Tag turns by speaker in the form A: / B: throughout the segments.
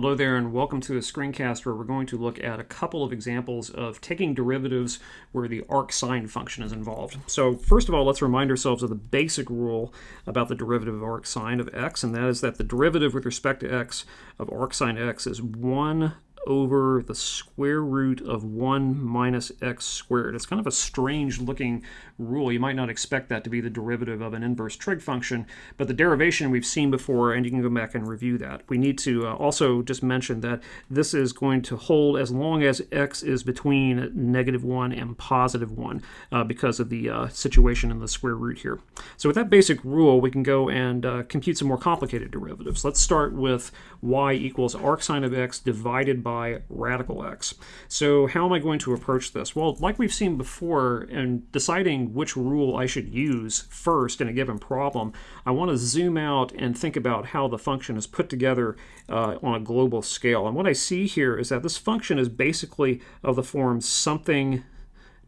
A: Hello there and welcome to a screencast where we're going to look at a couple of examples of taking derivatives where the arcsine function is involved. So first of all, let's remind ourselves of the basic rule about the derivative of arcsine of x, and that is that the derivative with respect to x of arcsine x is 1 over the square root of 1 minus x squared. It's kind of a strange looking rule. You might not expect that to be the derivative of an inverse trig function, but the derivation we've seen before, and you can go back and review that. We need to uh, also just mention that this is going to hold as long as x is between negative 1 and positive 1 uh, because of the uh, situation in the square root here. So with that basic rule, we can go and uh, compute some more complicated derivatives. Let's start with y equals arcsine of x divided by by radical x. So how am I going to approach this? Well, like we've seen before, in deciding which rule I should use first in a given problem, I want to zoom out and think about how the function is put together uh, on a global scale. And what I see here is that this function is basically of the form something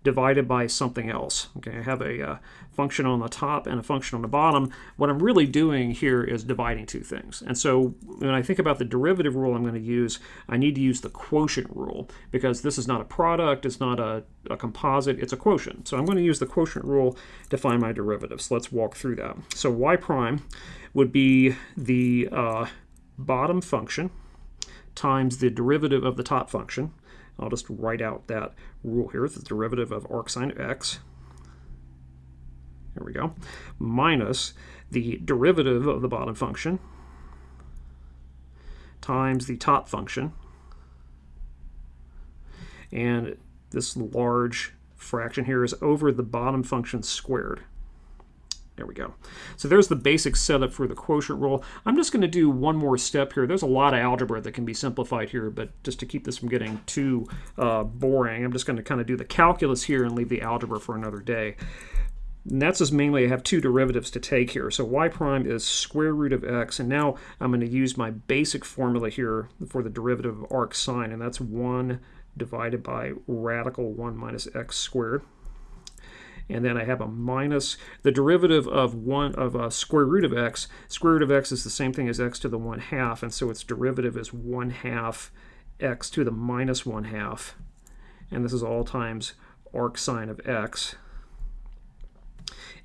A: divided by something else. Okay, I have a uh, function on the top and a function on the bottom. What I'm really doing here is dividing two things. And so when I think about the derivative rule I'm going to use, I need to use the quotient rule because this is not a product, it's not a, a composite, it's a quotient. So I'm going to use the quotient rule to find my derivative. So let's walk through that. So y prime would be the uh, bottom function times the derivative of the top function I'll just write out that rule here. The derivative of arcsine of x. There we go. Minus the derivative of the bottom function times the top function. And this large fraction here is over the bottom function squared. There we go. So there's the basic setup for the quotient rule. I'm just going to do one more step here. There's a lot of algebra that can be simplified here, but just to keep this from getting too uh, boring, I'm just going to kind of do the calculus here and leave the algebra for another day. And that's just mainly I have two derivatives to take here. So y prime is square root of x, and now I'm going to use my basic formula here for the derivative of arcsine, and that's 1 divided by radical 1 minus x squared and then I have a minus the derivative of one of a square root of x. Square root of x is the same thing as x to the 1 half, and so its derivative is 1 half x to the minus 1 half. And this is all times arcsine of x.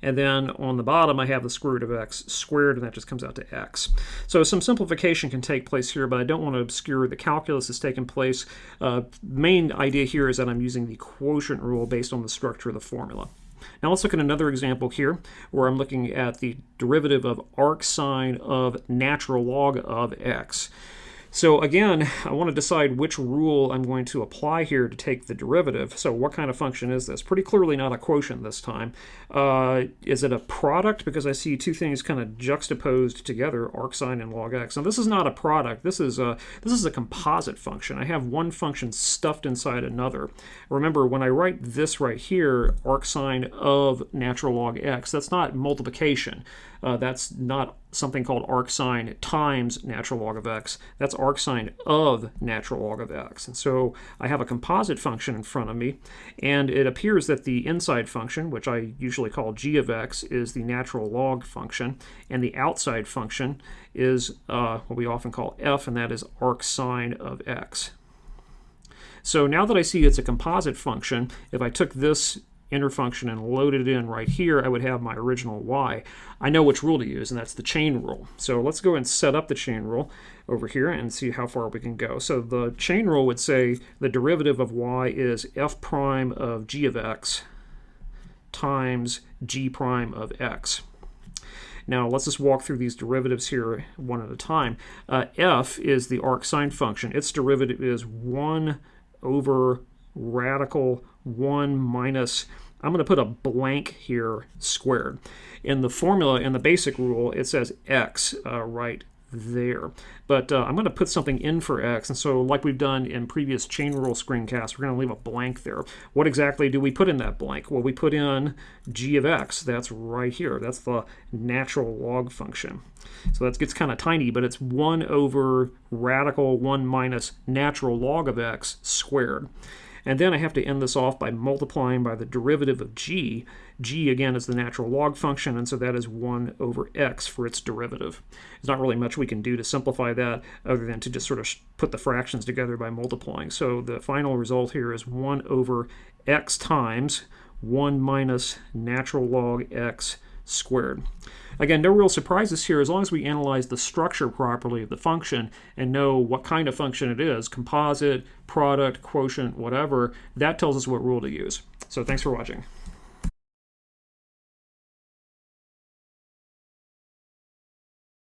A: And then on the bottom, I have the square root of x squared, and that just comes out to x. So some simplification can take place here, but I don't want to obscure the calculus that's taken place. Uh, main idea here is that I'm using the quotient rule based on the structure of the formula. Now let's look at another example here where I'm looking at the derivative of arcsine of natural log of x. So again, I want to decide which rule I'm going to apply here to take the derivative. So what kind of function is this? Pretty clearly not a quotient this time. Uh, is it a product? Because I see two things kind of juxtaposed together, arcsine and log x. Now this is not a product. This is a, this is a composite function. I have one function stuffed inside another. Remember, when I write this right here, arcsine of natural log x, that's not multiplication. Uh, that's not something called arcsine times natural log of x. That's arcsine of natural log of x. And so I have a composite function in front of me, and it appears that the inside function, which I usually call g of x, is the natural log function, and the outside function is uh, what we often call f, and that is arcsine of x. So now that I see it's a composite function, if I took this inner function and load it in right here, I would have my original y. I know which rule to use, and that's the chain rule. So let's go and set up the chain rule over here and see how far we can go. So the chain rule would say the derivative of y is f prime of g of x times g prime of x. Now let's just walk through these derivatives here one at a time. Uh, f is the arcsine function. Its derivative is 1 over radical 1 minus, I'm going to put a blank here squared. In the formula, in the basic rule, it says x uh, right there. But uh, I'm going to put something in for x, and so like we've done in previous chain rule screencasts, we're going to leave a blank there. What exactly do we put in that blank? Well, we put in g of x. That's right here. That's the natural log function. So that gets kind of tiny, but it's 1 over radical 1 minus natural log of x squared. And then I have to end this off by multiplying by the derivative of g. g, again, is the natural log function, and so that is 1 over x for its derivative. There's not really much we can do to simplify that other than to just sort of put the fractions together by multiplying. So the final result here is 1 over x times 1 minus natural log x squared. Again, no real surprises here as long as we analyze the structure properly of the function and know what kind of function it is, composite, product, quotient, whatever, that tells us what rule to use. So thanks for watching.